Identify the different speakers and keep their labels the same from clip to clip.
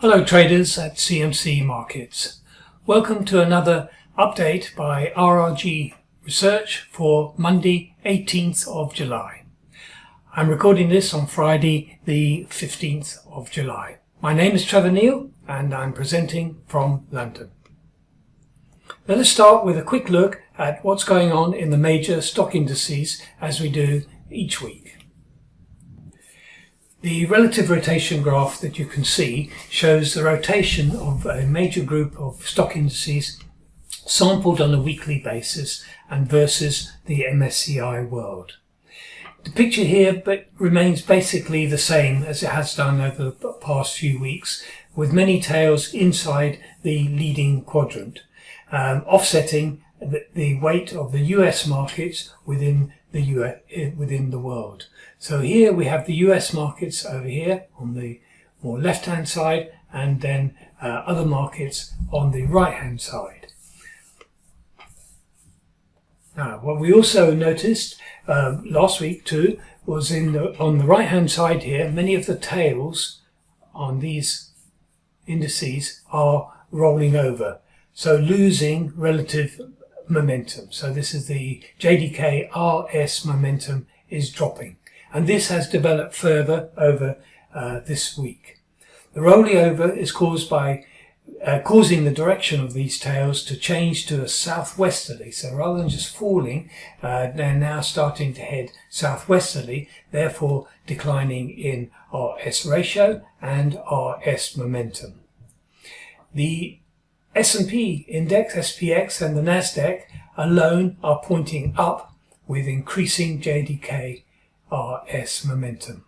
Speaker 1: Hello traders at CMC Markets. Welcome to another update by RRG Research for Monday 18th of July. I'm recording this on Friday the 15th of July. My name is Trevor Neil and I'm presenting from London. Let us start with a quick look at what's going on in the major stock indices as we do each week. The relative rotation graph that you can see shows the rotation of a major group of stock indices sampled on a weekly basis and versus the MSCI world. The picture here remains basically the same as it has done over the past few weeks with many tails inside the leading quadrant, um, offsetting the, the weight of the US markets within the US, within the world. So here we have the US markets over here on the more left hand side and then uh, other markets on the right hand side. Now what we also noticed um, last week too was in the, on the right hand side here many of the tails on these indices are rolling over so losing relative momentum. So this is the JDK RS momentum is dropping. And this has developed further over uh, this week. The rolling over is caused by uh, causing the direction of these tails to change to a southwesterly. So rather than just falling, uh, they're now starting to head southwesterly, therefore declining in RS ratio and RS momentum. The S&P index, SPX, and the Nasdaq alone are pointing up with increasing JDK RS momentum.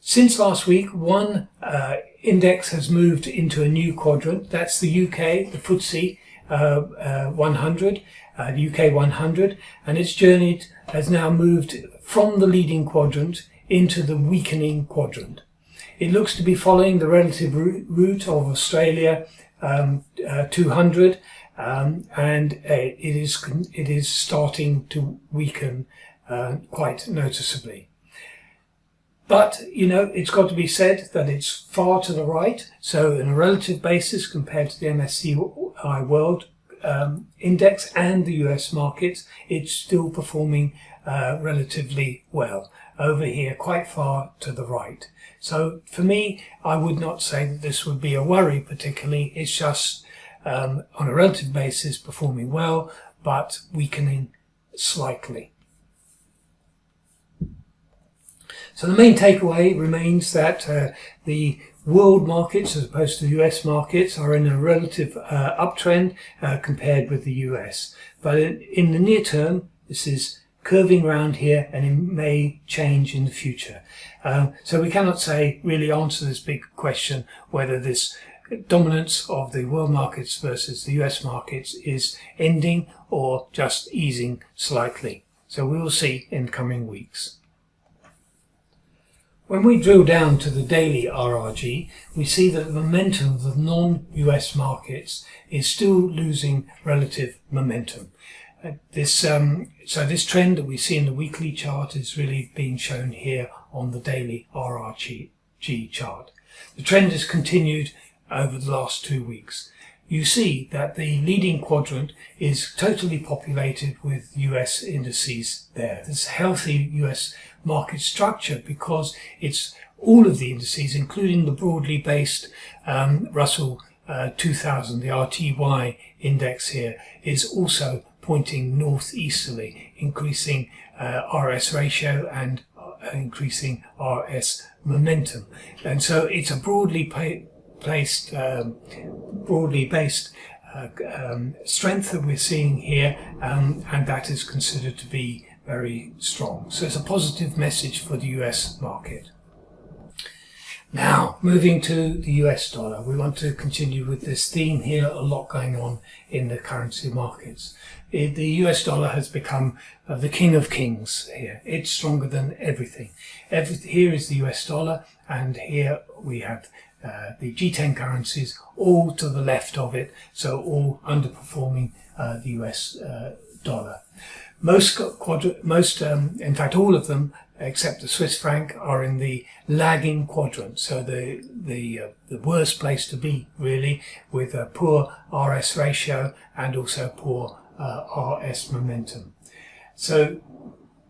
Speaker 1: Since last week, one uh, index has moved into a new quadrant. That's the UK, the FTSE uh, uh, 100, uh, the UK 100, and its journey has now moved from the leading quadrant into the weakening quadrant. It looks to be following the relative route of Australia um, uh, 200 um, and uh, it is it is starting to weaken uh, quite noticeably. But, you know, it's got to be said that it's far to the right. So in a relative basis compared to the MSCI World um, Index and the US markets, it's still performing uh, relatively well over here quite far to the right. So for me, I would not say that this would be a worry particularly. It's just um, on a relative basis performing well, but weakening slightly. So the main takeaway remains that uh, the world markets as opposed to US markets are in a relative uh, uptrend uh, compared with the US. But in, in the near term, this is curving around here and it may change in the future. Um, so we cannot say, really answer this big question, whether this dominance of the world markets versus the US markets is ending or just easing slightly. So we will see in coming weeks. When we drill down to the daily RRG, we see that the momentum of the non-US markets is still losing relative momentum. This, um, so this trend that we see in the weekly chart is really being shown here on the daily RRG chart. The trend has continued over the last two weeks. You see that the leading quadrant is totally populated with US indices there. There's a healthy US market structure because it's all of the indices, including the broadly based um, Russell uh, 2000, the RTY index here, is also pointing northeasterly, increasing uh, RS ratio and uh, increasing RS momentum. And so it's a broadly placed, um, broadly based uh, um, strength that we're seeing here, um, and that is considered to be very strong. So it's a positive message for the US market. Now, moving to the US dollar, we want to continue with this theme here, a lot going on in the currency markets. It, the US dollar has become uh, the king of kings here. It's stronger than everything. Every, here is the US dollar, and here we have uh, the G10 currencies all to the left of it, so all underperforming uh, the US uh, dollar. Most, most um, in fact, all of them except the Swiss franc, are in the lagging quadrant. So the the uh, the worst place to be really, with a poor RS ratio and also poor uh, RS momentum. So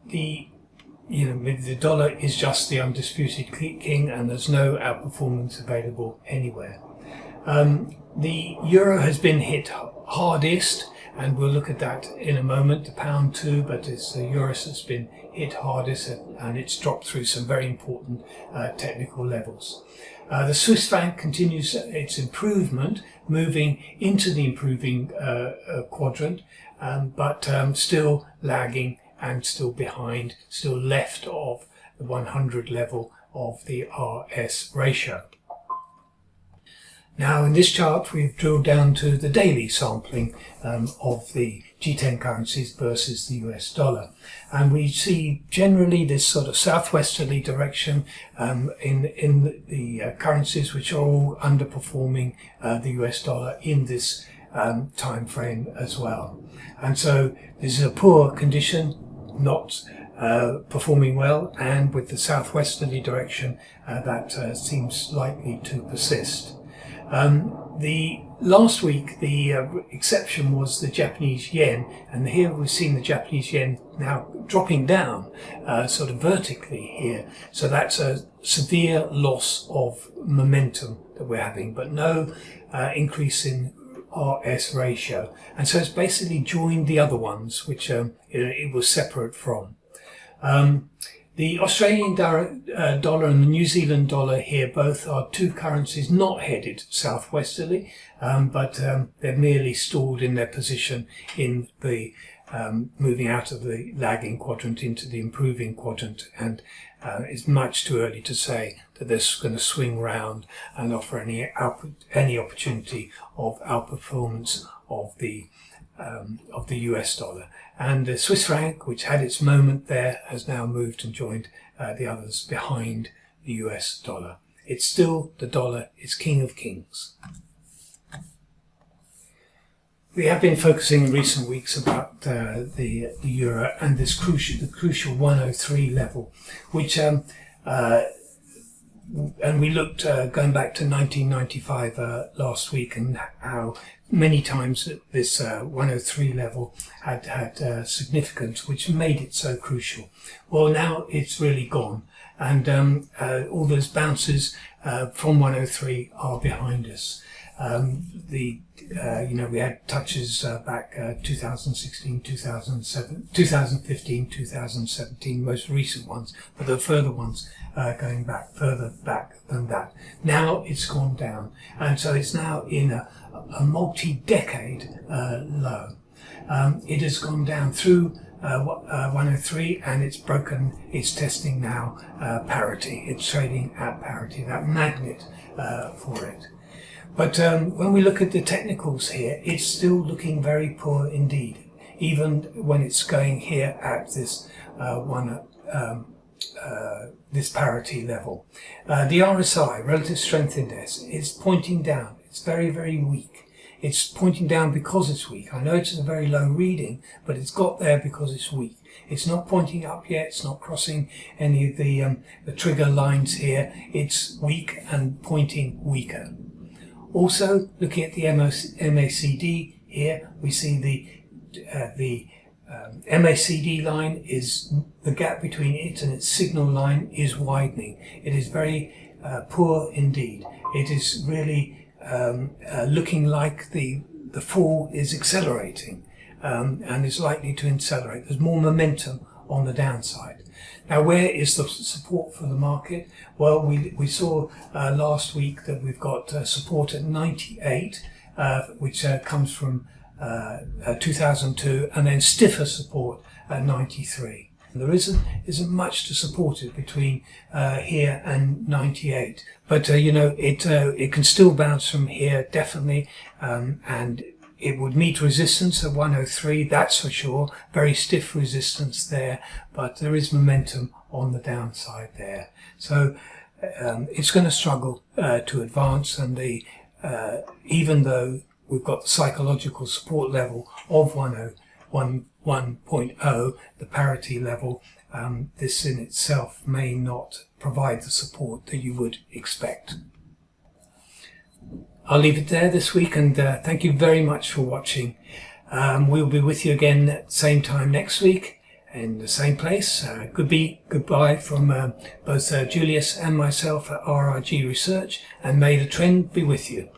Speaker 1: the you know the dollar is just the undisputed king, and there's no outperformance available anywhere. Um, the euro has been hit hardest and we'll look at that in a moment, the pound too, but it's the euros that's been hit hardest and it's dropped through some very important uh, technical levels. Uh, the Swiss franc continues its improvement, moving into the improving uh, uh quadrant, um, but um, still lagging and still behind, still left of the 100 level of the RS ratio. Now in this chart we've drilled down to the daily sampling um, of the G10 currencies versus the US dollar and we see generally this sort of southwesterly direction um, in, in the, uh, currencies which are all underperforming uh, the US dollar in this um, time frame as well. And so this is a poor condition, not uh, performing well and with the southwesterly direction uh, that uh, seems likely to persist. Um, the last week, the uh, exception was the Japanese yen, and here we've seen the Japanese yen now dropping down, uh, sort of vertically here. So that's a severe loss of momentum that we're having, but no uh, increase in RS ratio. And so it's basically joined the other ones, which um, it, it, was separate from. Um, the Australian uh, dollar and the New Zealand dollar here both are two currencies not headed southwesterly, um, but um, they're merely stalled in their position in the um, moving out of the lagging quadrant into the improving quadrant. And uh, it's much too early to say that this is going to swing round and offer any any opportunity of outperformance of the um, of the US dollar. And the Swiss franc, which had its moment there, has now moved and joined uh, the others behind the US dollar. It's still the dollar is king of kings. We have been focusing in recent weeks about uh, the, the euro and this crucial, the crucial 103 level, which um, uh, and we looked uh, going back to 1995 uh, last week and how many times this uh, 103 level had had uh, significance which made it so crucial. Well now it's really gone and um, uh, all those bounces uh, from 103 are behind us. Um, the uh, you know we had touches uh, back uh, 2016 2007 2015 2017 most recent ones but the further ones uh, going back further back than that. Now it's gone down. And so it's now in a, a multi-decade low. Um, it has gone down through uh, uh, 103 and it's broken it's testing now uh, parity it's trading at parity that magnet uh, for it but um, when we look at the technicals here, it's still looking very poor indeed, even when it's going here at this uh, one um, this parity level. The RSI, Relative Strength Index, is pointing down. It's very, very weak. It's pointing down because it's weak. I know it's a very low reading, but it's got there because it's weak. It's not pointing up yet. It's not crossing any of the, um, the trigger lines here. It's weak and pointing weaker. Also, looking at the MACD here, we see the uh, the um, MACD line is the gap between it and its signal line is widening. It is very uh, poor indeed. It is really um, uh, looking like the the fall is accelerating um, and is likely to accelerate. There's more momentum on the downside. Now, where is the support for the market? Well, we, we saw uh, last week that we've got uh, support at 98, uh, which uh, comes from uh, uh, 2002, and then stiffer support at 93. There isn't isn't much to support it between here and 98, but you know it it can still bounce from here definitely, um, and it would meet resistance at 103, that's for sure. Very stiff resistance there, but there is momentum on the downside there. So um, it's going to struggle uh, to advance, and the uh, even though we've got the psychological support level of 1.0, 1.0 the parity level, um, this in itself may not provide the support that you would expect. I'll leave it there this week and uh, thank you very much for watching. Um, we'll be with you again at the same time next week in the same place. Uh, goodbye, goodbye from uh, both uh, Julius and myself at RRG Research and may the trend be with you.